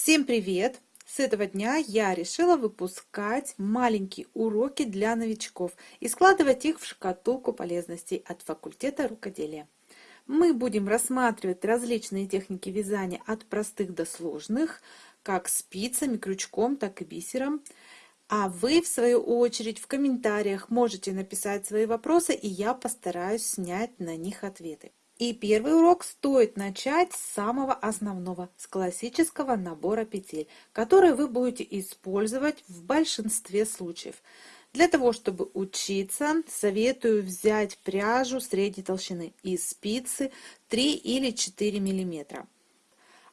Всем привет! С этого дня я решила выпускать маленькие уроки для новичков и складывать их в шкатулку полезностей от факультета рукоделия. Мы будем рассматривать различные техники вязания от простых до сложных, как спицами, крючком, так и бисером. А вы, в свою очередь, в комментариях можете написать свои вопросы, и я постараюсь снять на них ответы. И первый урок стоит начать с самого основного, с классического набора петель, который вы будете использовать в большинстве случаев. Для того, чтобы учиться, советую взять пряжу средней толщины и спицы 3 или 4 мм.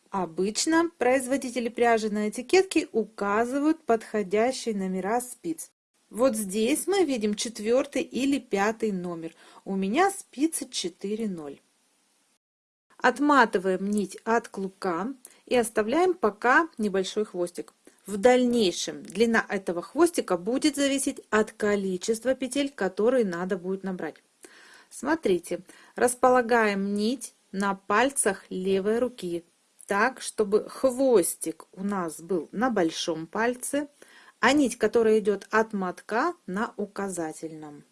Обычно производители пряжи на этикетке указывают подходящие номера спиц. Вот здесь мы видим четвертый или пятый номер. У меня спицы 4,0. Отматываем нить от клубка и оставляем пока небольшой хвостик. В дальнейшем длина этого хвостика будет зависеть от количества петель, которые надо будет набрать. Смотрите, располагаем нить на пальцах левой руки, так, чтобы хвостик у нас был на большом пальце, а нить, которая идет от мотка, на указательном.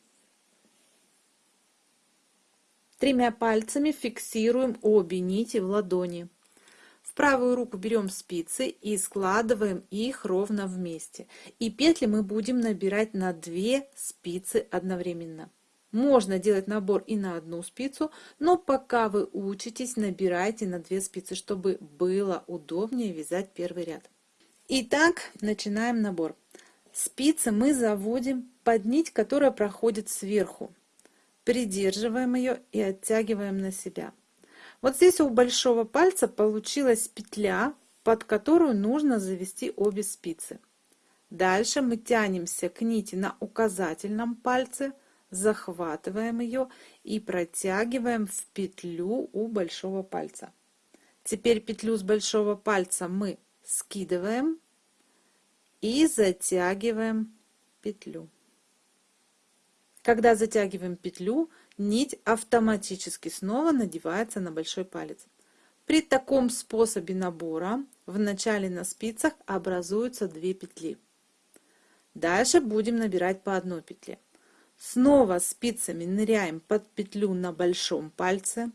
Тремя пальцами фиксируем обе нити в ладони. В правую руку берем спицы и складываем их ровно вместе. И петли мы будем набирать на 2 спицы одновременно. Можно делать набор и на одну спицу, но пока вы учитесь, набирайте на 2 спицы, чтобы было удобнее вязать первый ряд. Итак, начинаем набор. Спицы мы заводим под нить, которая проходит сверху придерживаем ее и оттягиваем на себя. Вот здесь у большого пальца получилась петля, под которую нужно завести обе спицы. Дальше мы тянемся к нити на указательном пальце, захватываем ее и протягиваем в петлю у большого пальца. Теперь петлю с большого пальца мы скидываем и затягиваем петлю. Когда затягиваем петлю, нить автоматически снова надевается на большой палец. При таком способе набора в начале на спицах образуются две петли. Дальше будем набирать по одной петле. Снова спицами ныряем под петлю на большом пальце,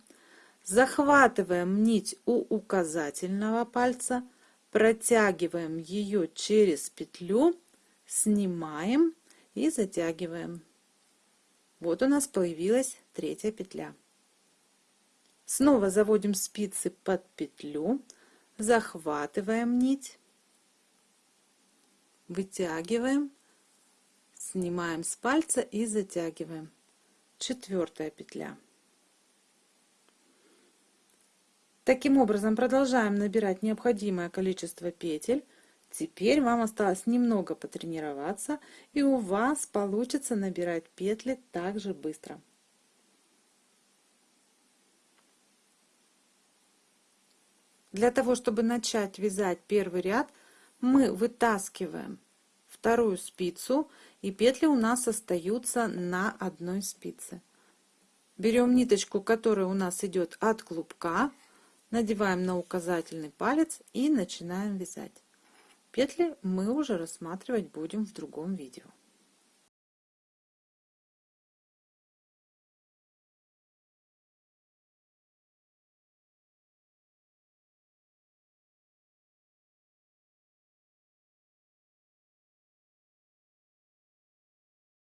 захватываем нить у указательного пальца, протягиваем ее через петлю, снимаем и затягиваем. Вот у нас появилась третья петля. Снова заводим спицы под петлю, захватываем нить, вытягиваем, снимаем с пальца и затягиваем. Четвертая петля. Таким образом продолжаем набирать необходимое количество петель Теперь вам осталось немного потренироваться, и у вас получится набирать петли так же быстро. Для того, чтобы начать вязать первый ряд, мы вытаскиваем вторую спицу, и петли у нас остаются на одной спице. Берем ниточку, которая у нас идет от клубка, надеваем на указательный палец и начинаем вязать. Петли мы уже рассматривать будем в другом видео.